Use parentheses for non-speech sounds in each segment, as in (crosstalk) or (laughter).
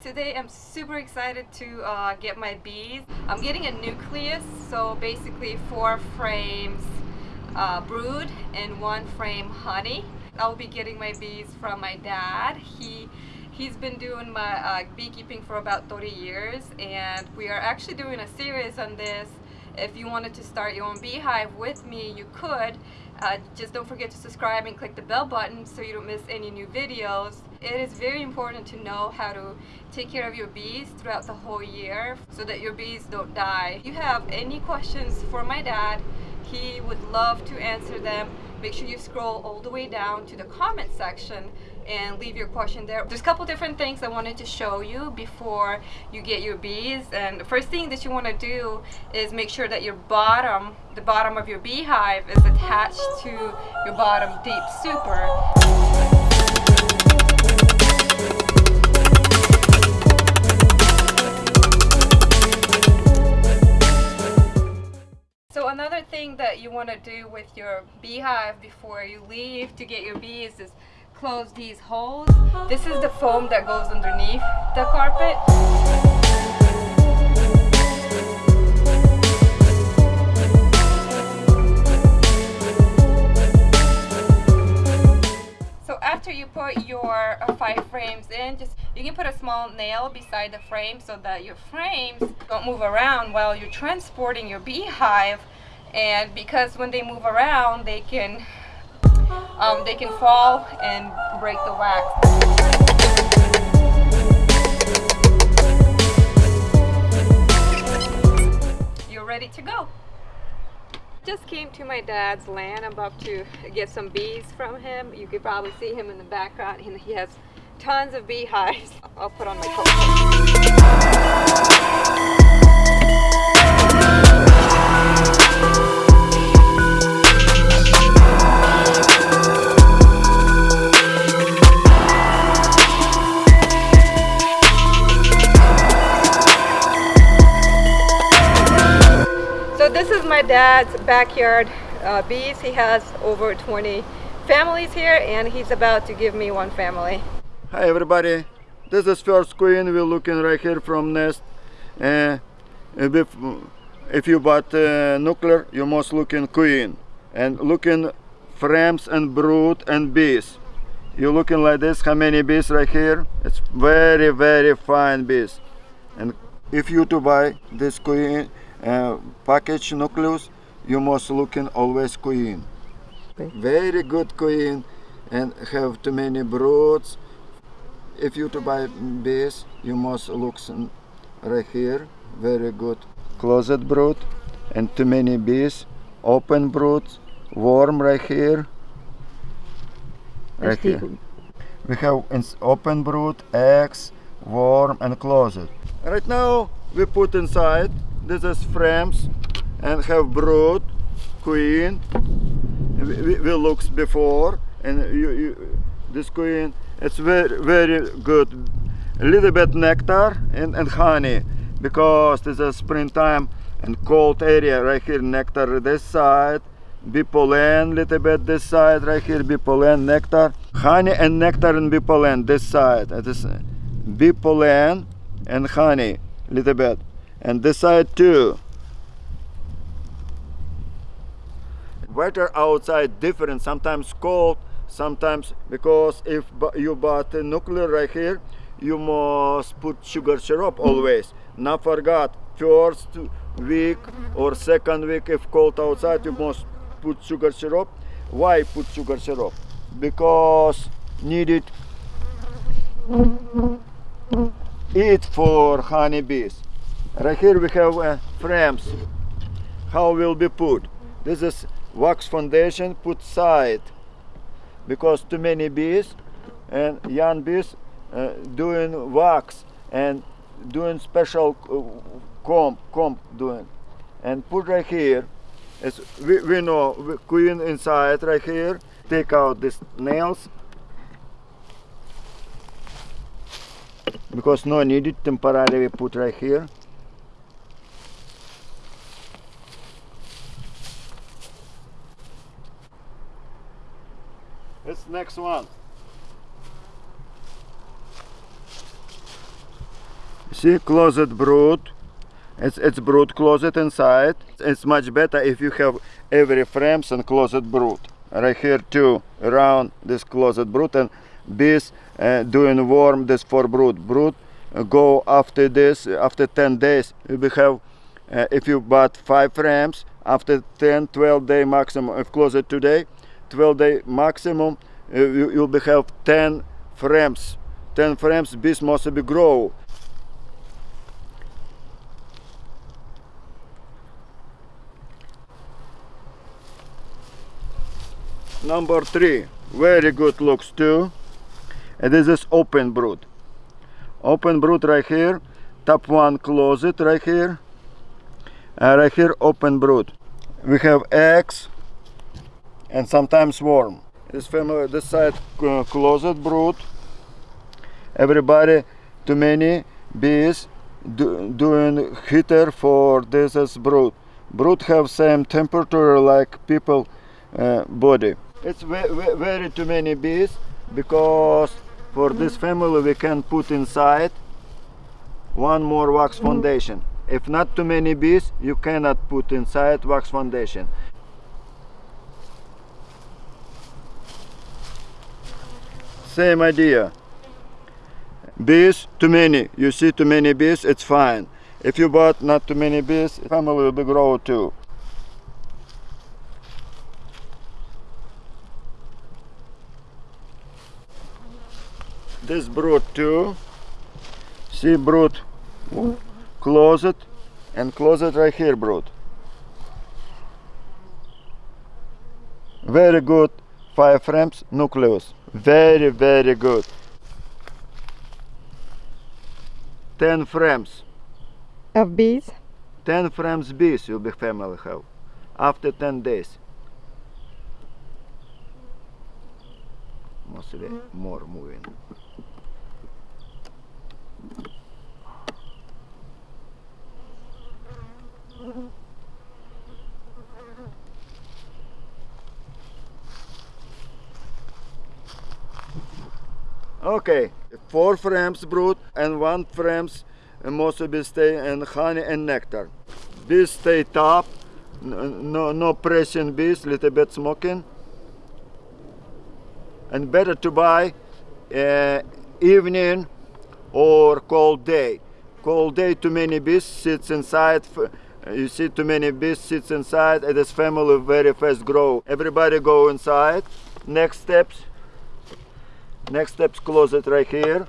Today I'm super excited to uh, get my bees. I'm getting a nucleus, so basically four frames uh, brood and one frame honey. I'll be getting my bees from my dad. He He's been doing my uh, beekeeping for about 30 years and we are actually doing a series on this. If you wanted to start your own beehive with me, you could. Uh, just don't forget to subscribe and click the bell button so you don't miss any new videos. It is very important to know how to take care of your bees throughout the whole year so that your bees don't die. If you have any questions for my dad, he would love to answer them. Make sure you scroll all the way down to the comment section and leave your question there. There's a couple different things I wanted to show you before you get your bees. And the first thing that you want to do is make sure that your bottom, the bottom of your beehive is attached to your bottom deep super. So another thing that you want to do with your beehive before you leave to get your bees is close these holes. This is the foam that goes underneath the carpet. So after you put your uh, five frames in, just you can put a small nail beside the frame so that your frames don't move around while you're transporting your beehive. And because when they move around, they can um, they can fall and break the wax. You're ready to go. Just came to my dad's land. I'm about to get some bees from him. You could probably see him in the background. He has tons of beehives. I'll put on my coat. Dad's backyard uh, bees. He has over 20 families here and he's about to give me one family. Hi everybody, this is first queen. We're looking right here from nest. Uh, if, if you bought uh, nuclear, you must looking queen. And looking frames and brood and bees. You're looking like this, how many bees right here? It's very, very fine bees. And if you to buy this queen, uh, package nucleus you must looking always queen okay. very good queen and have too many broods. If you to buy bees you must look right here. Very good. Closet brood and too many bees. Open brood, warm right here. Right here. we have open brood eggs warm and closet right now we put inside this is frames and have brood queen. We, we looks before and you, you, this queen it's very very good. A little bit nectar and, and honey because this is springtime and cold area right here nectar this side bee pollen little bit this side right here bee pollen nectar honey and nectar and bee pollen this side. It is bee pollen and honey little bit and this side too weather outside different sometimes cold sometimes because if you bought a nuclear right here you must put sugar syrup always. Not forgot first week or second week if cold outside you must put sugar syrup. Why put sugar syrup? Because needed. Eat for honeybees right here we have uh, frames. How will be put? This is wax foundation put side. Because too many bees and young bees uh, doing wax and doing special uh, comb comb doing. And put right here as we, we know queen inside right here take out these nails. Because no needed temporarily we put right here next one. See, closet brood. It's, it's brood closet inside. It's much better if you have every frames and closet brood. Right here too, around this closet brood and bees uh, doing warm this for brood. Brood uh, go after this, after 10 days, we have, uh, if you bought five frames, after 10, 12 day maximum, if closet today, 12 day maximum, uh, you, you'll be have 10 frames. 10 frames, bees must be grow. Number three, very good looks too. And this is open brood. Open brood right here. Top one closet right here. And right here open brood. We have eggs and sometimes worm. This family, this side uh, closet brood. Everybody, too many bees do, doing heater for this as brood. Brood have same temperature like people uh, body. It's ve ve very too many bees because for this family we can put inside one more wax foundation. If not too many bees, you cannot put inside wax foundation. Same idea. Bees, too many. You see too many bees, it's fine. If you bought not too many bees, family will be grow too. this brood too see brood closet and closet right here brood very good five frames nucleus very very good. 10 frames. Of bees? 10 frames bees you'll be family have. After 10 days. Mostly more moving Okay, four frames brood and one frames mostly be stay in honey and nectar. Bees stay top, no, no pressing bees, little bit smoking. And better to buy uh, evening or cold day. Cold day, too many bees sits inside. You see too many bees sits inside and this family very fast grow. Everybody go inside. Next steps. Next steps closet right here.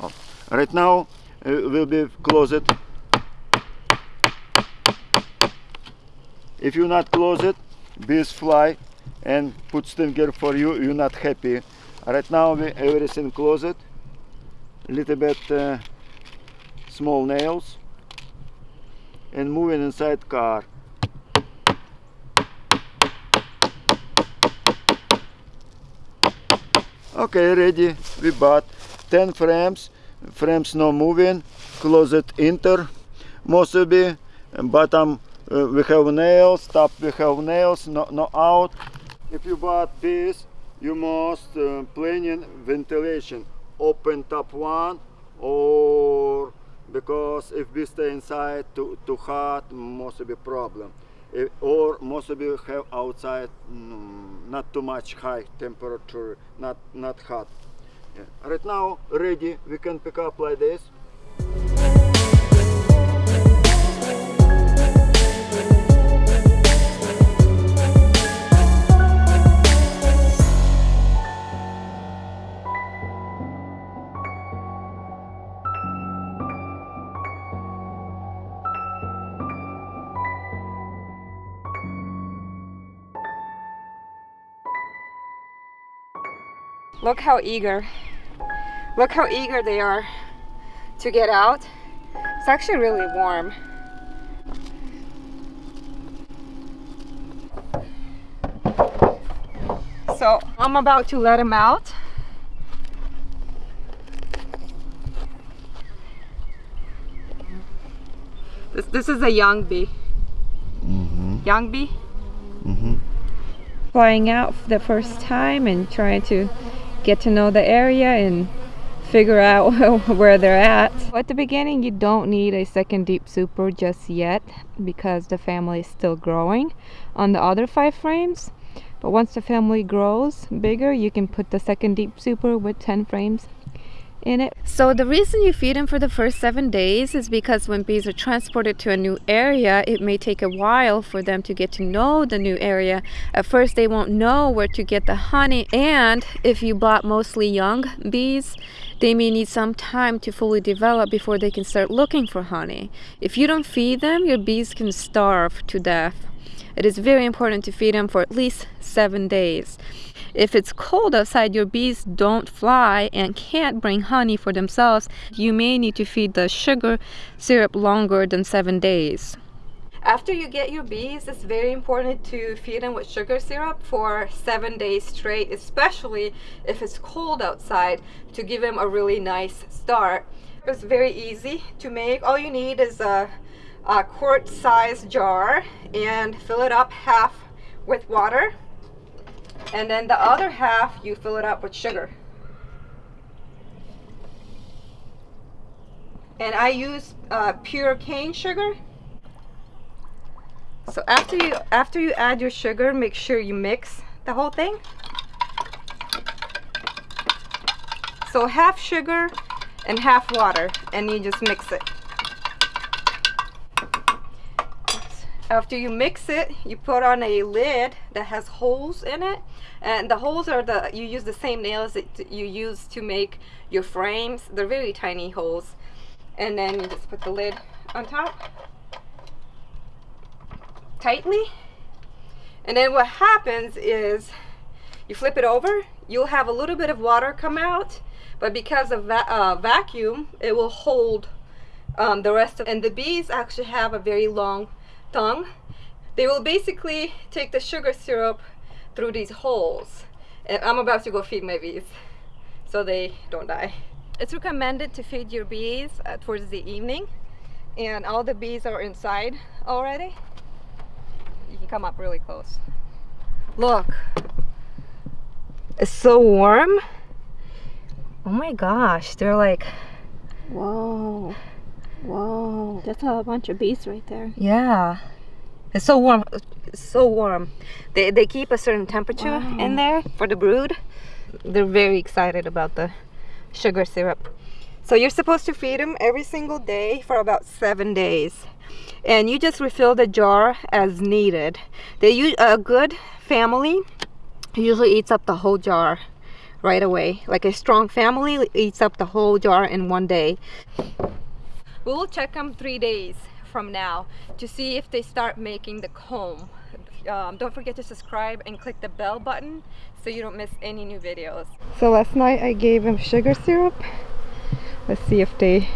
Oh. Right now uh, will be closet. If you not close it, bees fly and put stinger for you, you're not happy. Right now we everything closed, little bit uh, small nails and moving inside car. Okay, ready. We bought 10 frames. Frames no moving. Closet enter. Mostly bottom uh, we have nails. Top we have nails. No, no out. If you bought this, you must uh, planning ventilation. Open top one or because if we stay inside too, too hot, must be problem. If, most of you have outside mm, not too much high temperature, not not hot. Yeah. Right now ready, we can pick up like this. Look how eager. Look how eager they are to get out. It's actually really warm. So I'm about to let them out. This, this is a young bee. Mm -hmm. Young bee? Mm -hmm. Flying out for the first time and trying to get to know the area and figure out (laughs) where they're at. At the beginning, you don't need a second deep super just yet because the family is still growing on the other five frames. But once the family grows bigger, you can put the second deep super with 10 frames in it. So the reason you feed them for the first seven days is because when bees are transported to a new area, it may take a while for them to get to know the new area. At first, they won't know where to get the honey. And if you bought mostly young bees, they may need some time to fully develop before they can start looking for honey. If you don't feed them, your bees can starve to death. It is very important to feed them for at least seven days. If it's cold outside, your bees don't fly and can't bring honey for themselves. You may need to feed the sugar syrup longer than seven days. After you get your bees, it's very important to feed them with sugar syrup for seven days straight, especially if it's cold outside, to give them a really nice start. It's very easy to make. All you need is a, a quart size jar and fill it up half with water and then the other half you fill it up with sugar. And I use uh, pure cane sugar. So after you after you add your sugar make sure you mix the whole thing. So half sugar and half water and you just mix it after you mix it you put on a lid that has holes in it and the holes are the you use the same nails that you use to make your frames. They're very tiny holes. And then you just put the lid on top. Tightly. And then what happens is you flip it over you'll have a little bit of water come out but because of va uh, vacuum it will hold um, the rest of and the bees actually have a very long tongue they will basically take the sugar syrup through these holes and I'm about to go feed my bees so they don't die. It's recommended to feed your bees uh, towards the evening and all the bees are inside already. You can come up really close. Look, it's so warm. Oh my gosh, they're like, whoa, whoa, that's a bunch of bees right there. Yeah. It's so warm. It's so warm. They, they keep a certain temperature wow. in there for the brood. They're very excited about the sugar syrup. So you're supposed to feed them every single day for about seven days. And you just refill the jar as needed. They use a good family usually eats up the whole jar right away. Like a strong family eats up the whole jar in one day. We will check them three days from now to see if they start making the comb. Um, don't forget to subscribe and click the bell button so you don't miss any new videos. So last night I gave them sugar syrup. Let's see if they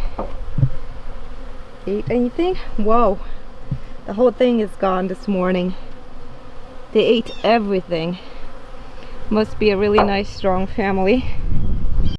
ate anything. Whoa, the whole thing is gone this morning. They ate everything. Must be a really nice strong family.